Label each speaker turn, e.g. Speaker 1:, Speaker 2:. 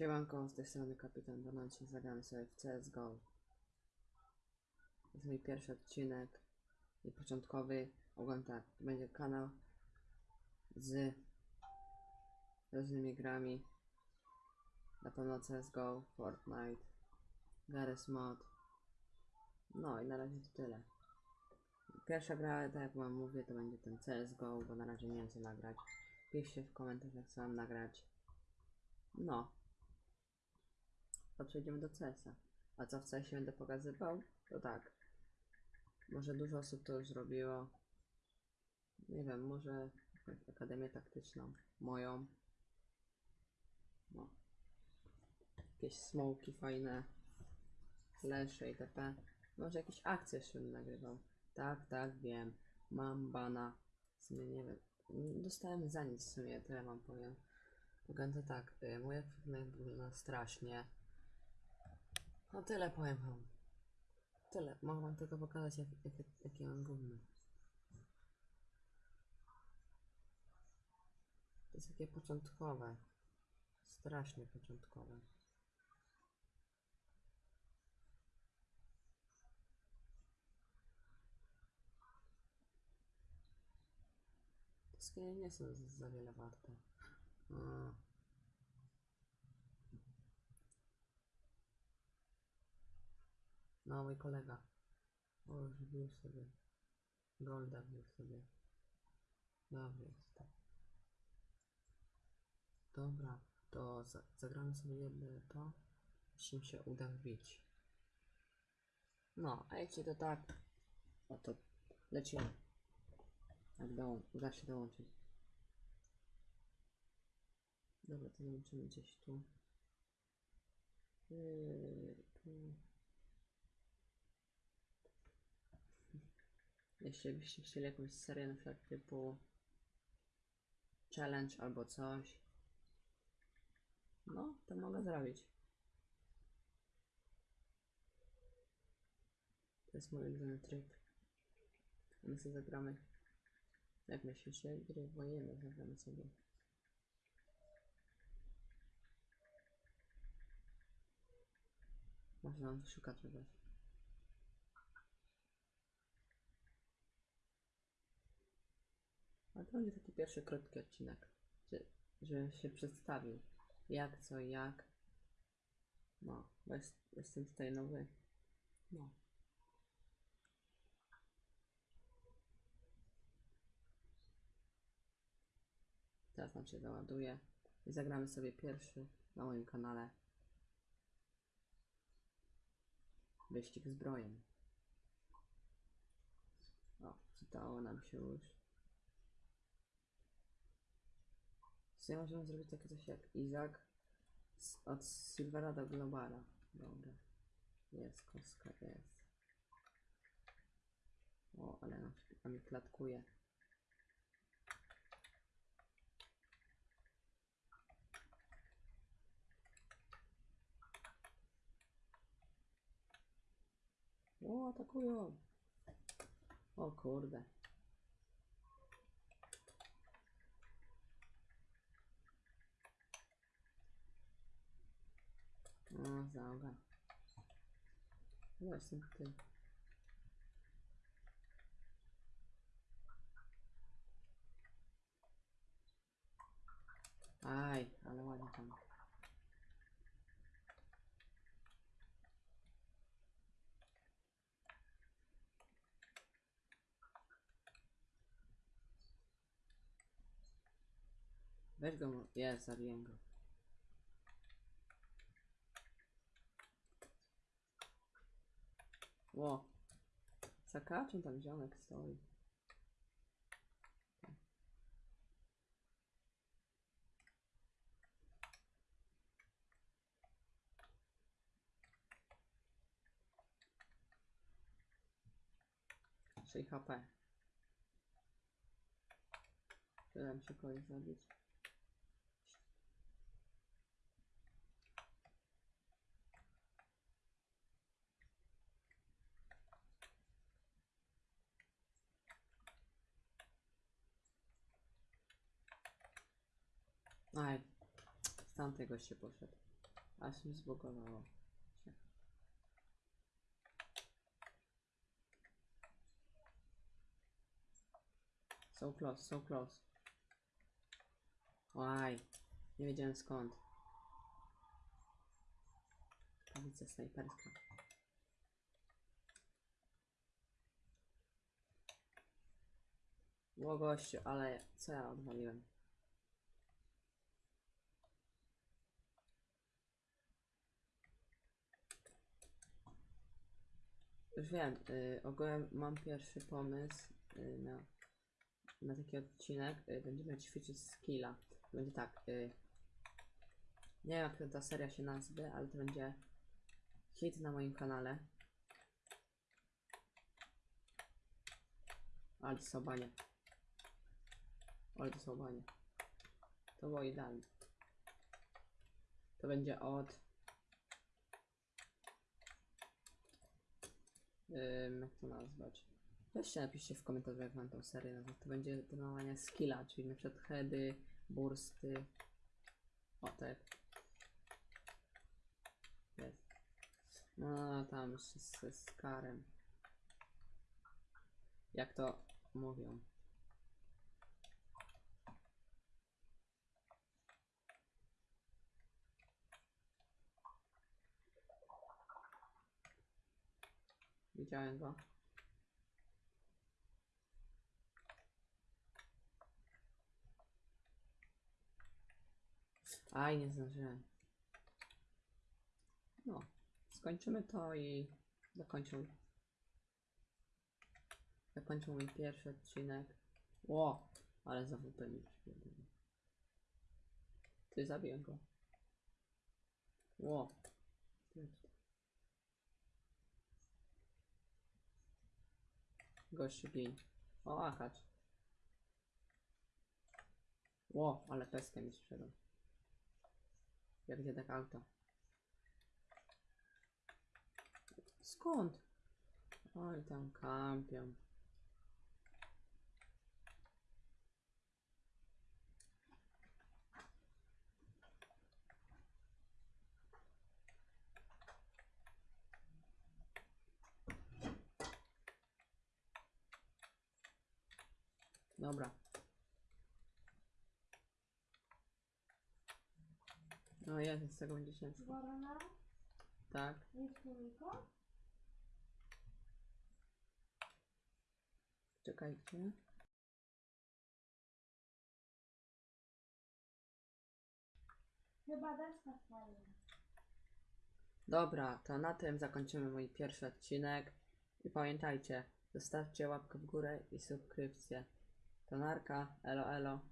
Speaker 1: Siemanko, z tej strony Kapitan Bonanci, zagramy sobie w CSGO. To jest mój pierwszy odcinek i początkowy. Ogólnie tak, to będzie kanał z różnymi grami. Na pewno CSGO, Fortnite, Garry's Mod. No i na razie to tyle. Pierwsza gra, tak jak wam mówię, to będzie ten CSGO, bo na razie nie wiem co nagrać. Piszcie w komentarzach co mam nagrać. No. To przejdziemy do CS-a. A co w CS będę pokazywał? To tak. Może dużo osób to już zrobiło. Nie wiem, może jakąś akademię taktyczną. Moją. No. Jakieś smoki fajne. Flesze itp. Może jakieś akcje jeszcze nagrywał. Tak, tak, wiem. Mam bana. W sumie nie wiem. Dostałem za nic w sumie, tyle wam powiem. To tak, y, mój ekwipunek wygląda strasznie. No tyle powiem wam. Tyle. Mogę wam tylko pokazać jak, jak, jakie mam gówno. To jest takie początkowe. Strasznie początkowe. Skiny nie są za- wiele warte. A. No, mój kolega. O, już sobie. Golda wbił sobie. Dobry jest to. Dobra, to za zagramy sobie to. Jeśli się uda wbić. No, a jeśli to tak, no to lecimy. Jak dołą uda się dołączyć. Dobra, to zobaczymy gdzieś tu. Yy, tu. Jeśli byście chcieli jakąś serię na przykład typu challenge albo coś, no to mogę zrobić. To jest mój ulubiony tryb. My sobie zagramy. Jak myślicie? Gry wojenne zagramy sobie. Może nam szuka czegoś. To będzie taki pierwszy krótki odcinek, że, że się przedstawił. Jak, co, jak. No, bo jest, jestem tutaj nowy. No. Teraz nam się załaduje. I zagramy sobie pierwszy na moim kanale. Wyścig zbrojem. O, czytało nam się już. Co możemy zrobić takie coś jak Izak od Silvera do Globala. Dobra. Jest, kostka jest. O, ale nam, nam mi klatkuje. O, atakują. O kurde. O, zaga. Właśnie ty. Aj, ale ładnie tam. Weź go, mo- jest, Ło. Zakaczem tam ziomek stoi. Sześć HP. Tyle się kogoś zabić. Aj, z tamtej goście poszedł. Aż mi zbugowało. się. So close, so close. Łaj, nie wiedziałem skąd. Policja snajperska. Ło gościu, ale co ja odwaliłem? Już wiem, y, ogółem mam pierwszy pomysł y, na, na taki odcinek. Y, będziemy ćwiczyć skilla. Będzie tak, y, nie wiem jak ta seria się nazwie, ale to będzie hit na moim kanale. Ale to są. Ale to. To było idealnie. To będzie od Ym, jak to nazwać? Weźcie napiszcie w komentarzu jak wam tą serię nazwać. To będzie trenowanie skilla, czyli na przykład heady, bursty. O tak. Jest. No tam z, z, z karem. Jak to mówią? Widziałem go. Aj, nie zdążyłem. No, skończymy to i zakończę. Zakończę mój pierwszy odcinek. Ło, ale za WP mi. Ty zabiję go. Ło. Tyle tutaj. Gościu gin. O, akacz. Ło, ale peskę mi sprzedał. Jak gdzie tak auto? Skąd? Oj, tam kampią. Dobra. No jest, z tego będzie ciężko.
Speaker 2: Worona,
Speaker 1: Tak.
Speaker 2: jest?
Speaker 1: Czekajcie.
Speaker 2: Chyba deska fajna.
Speaker 1: Dobra, to na tym zakończymy mój pierwszy odcinek. I pamiętajcie, zostawcie łapkę w górę i subskrypcję. To narka, elo elo.